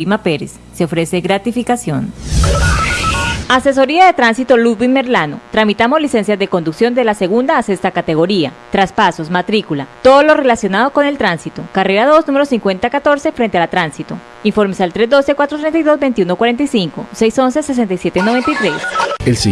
Lima Pérez. Se ofrece gratificación. Asesoría de Tránsito Ludwig Merlano. Tramitamos licencias de conducción de la segunda a sexta categoría, traspasos, matrícula, todo lo relacionado con el tránsito. Carrera 2, número 5014, frente a la tránsito. Informes al 312-432-2145, 611-6793. El siguiente